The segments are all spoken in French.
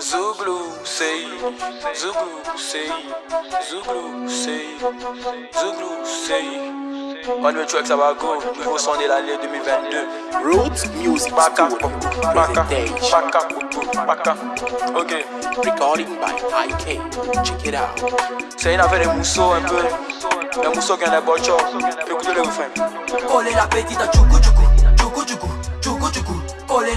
Zouglou, say, Zouglou, say, Zouglou, say, Zouglou, say. On the tracks va go, nouveau son de l'année 2022. Roots Music Baka, Baka. Baka, Baka. Ok, Recording by IK. Check it out. c'est une affaire de mousseau un peu. Un mousseau qui a des bochons. Écoutez le refrain. Olé la petite tchoukou tchoukou tchoukou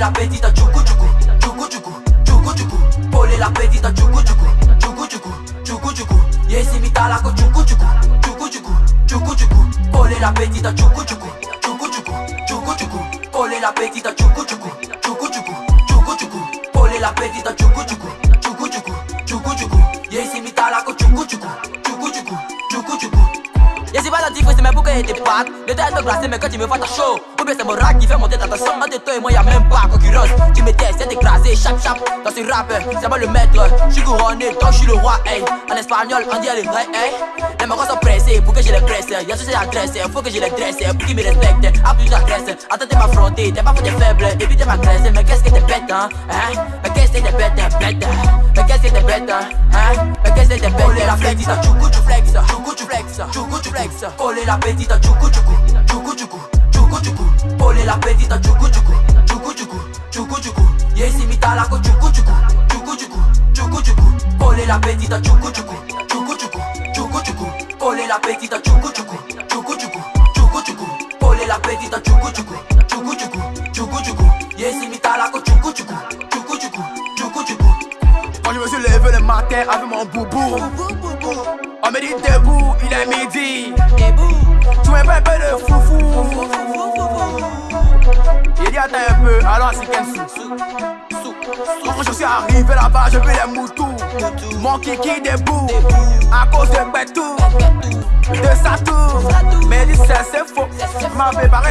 la petite tchoukou tchoukou tchoukou tchoukou tchoukou tchoukou Olé la petite tchoukou tchoukou tchoukou tchoukou tchoukou tchoukou Yesi mitala ko tchoukou tchoukou tchoukou tchoukou tchoukou tchoukou Olé la petite tchoukou tchoukou tchoukou tchoukou tchoukou tchoukou Olé la petite tchoukou tchoukou tchoukou tchoukou tchoukou tchoukou Olé la petite tchoukou tchoukou tchoukou tchoukou tchoukou tchoukou Yesi mitala ko tchoukou tchoukou C'est pas la différence, mais pourquoi t'es pattes. Le tête te glacé, mais quand tu me vois ta chaud Ou bien c'est mon rap qui fait monter ta tension Entre toi et moi y'a même pas concurrence. Tu me testes, c'est écrasé, chap chap Dans ce rap, c'est moi le maître. J'suis couronné, donc j'suis le roi, hey. En espagnol, on dit elle est hey. Les marins sont pressés, pour que je les presse Y'a sur ces adresses, faut que je les dresse. Pour qu'ils me respectent, à plus j'adresse Attends t'es m'affronter, t'es pas fou, t'es faible. Et puis t'es m'agresse, mais qu'est-ce que t'es bête, hein Hein? Mais qu'est-ce que t'es bête, hein, bête Mais qu'est-ce que t'es bête, hein? Mais qu'est-ce que t'es bête Olé la flex, tchoukou tu flex Tchoukou tu flex, tchoukou tu flex Olé la petite, tchoukou tchoukou Tchoukou tchoukou, tchoukou tchoukou Olé la petite, tchoukou tchoukou Tchoukou tchoukou, tchoukou tchoukou Yesi mitala ko tchoukou tchoukou Tchoukou tchoukou, tchoukou tchoukou Olé la petite, tchoukou tchoukou Tchoukou tchoukou, tchoukou tchoukou Olé la petite, tchoukou tchoukou Tchoukou tchoukou, tchoukou tchoukou Olé la petite, tchoukou tchoukou Tchoukou tchoukou, matin avec mon boubou. On me dit debout, il est midi. Tu me fais un peu de foufou. Il dit attends un peu, alors c'est sou. Quand je suis arrivé là-bas, je veux les moutous. Mon kiki debout À cause de Betou De Satou. Mais c'est c'est faux. M'a préparé